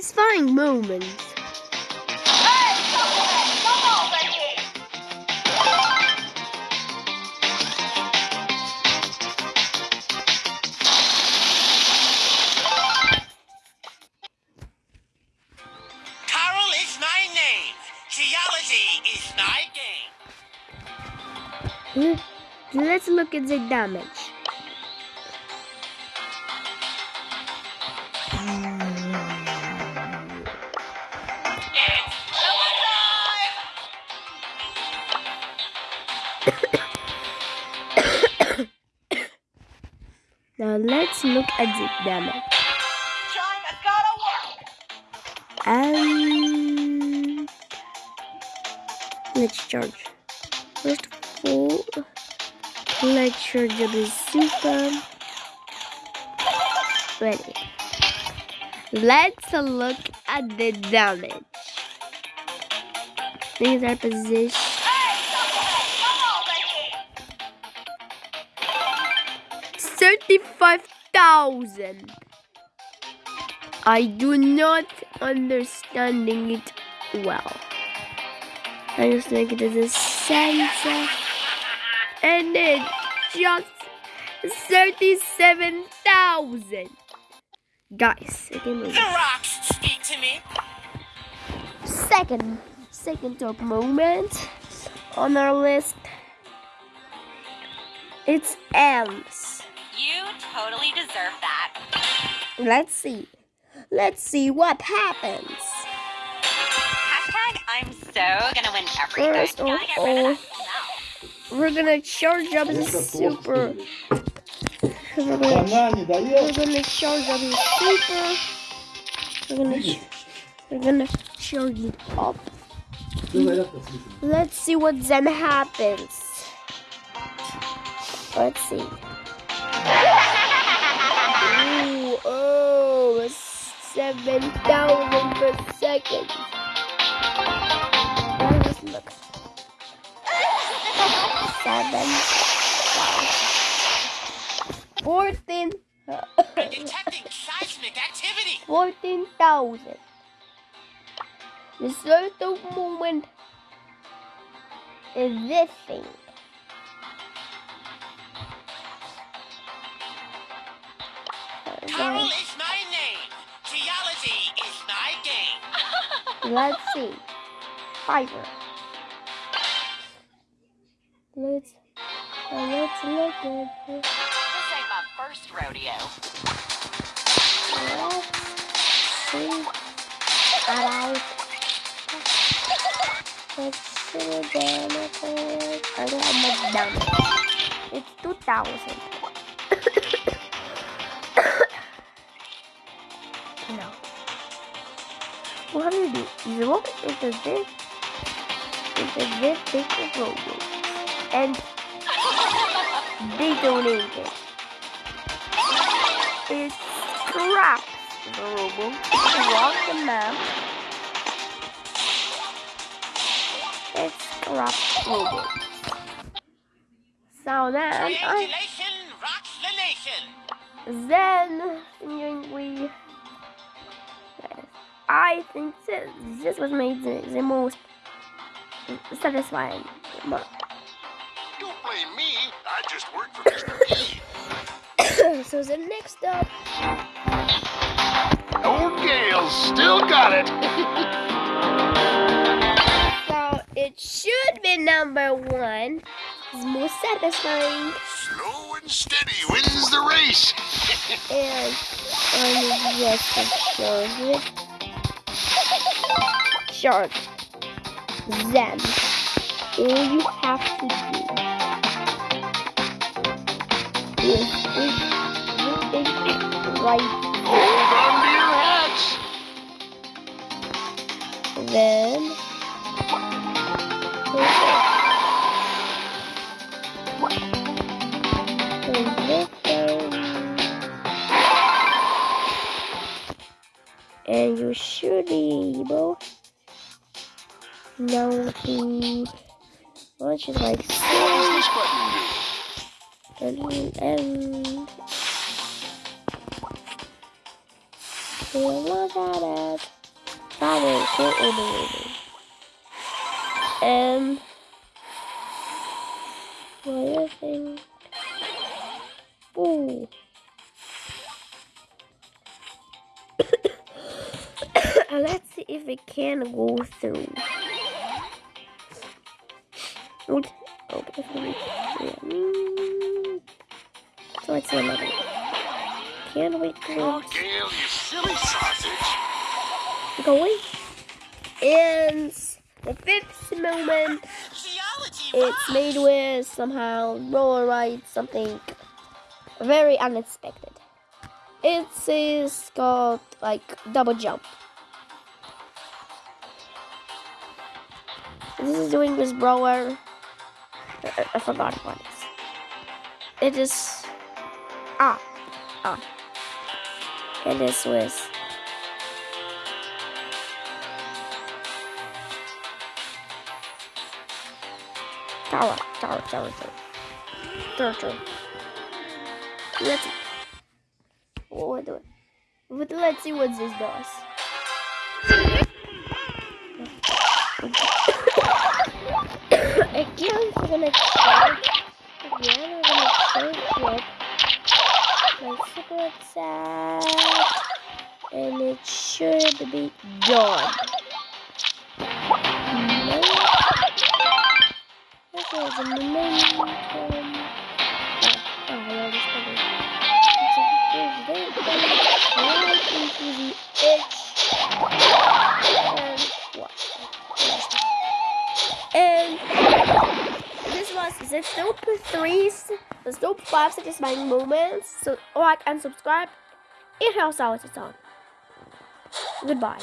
satisfying moments. Carl is my name. Geology is my game. Hmm, Let's look at the damage. now let's look at the damage. And let's charge. First of all, let's charge the super. Ready. Let's look at the damage. These are positions. 35,000. I do not understanding it well. I just think it is a sensor. And it just 37,000. Guys. The rocks speak to me. Second, second top moment on our list. It's M's totally deserve that. Let's see. Let's see what happens. Hashtag I'm so gonna win everything. First of all, oh, we're gonna charge up the super. We're gonna, we're gonna charge up the super. We're gonna, we're gonna charge it up. Let's see what then happens. Let's see. 7,000 per second. Let's look. Seven. Fourteen. Detecting seismic activity. 14,000. The certain moment is this thing. Carl is Let's see. Fiverr. Let's uh, let's look at this. This ain't my first rodeo. Let's see. Alright. Let's see the damage. I don't have much damage. It's 2000. no. Do? You look into this. Into this big robot. And detonated. It scraps the robot across the map. It scraps robot. So then uh, I the nation. then we I think this, this was made the, the most satisfying. But- Don't blame me. I just work for Mr. So the next up Old Gale still got it. so it should be number one. It's most satisfying Slow and steady wins the race. and I'm just to it. Charge. Then all you have to do is is is right Hold on to your hats. then this and you should be able now to launch it like so and and we'll look at it Father, the lady. Um, what I think. Ooh. Let's see if it can go through. Okay. Yeah. Mm. So let's another. Can we Oh, go? Gale, you silly sausage. Going. And the fifth moment. It's made with somehow roller ride something very unexpected. It is called like double jump. This is doing this brawler. I, forgot what it is. It is ah ah. And this was tower tower tower tower tower tower. Let's see. What do it? But let's see what this does. Again, we're gonna check. Again, we're gonna check what my super sad, and it should be done. Okay, the momentum. This was the Dope 3's, the Dope 5 satisfying moments. So like and subscribe. It helps out a ton. Goodbye.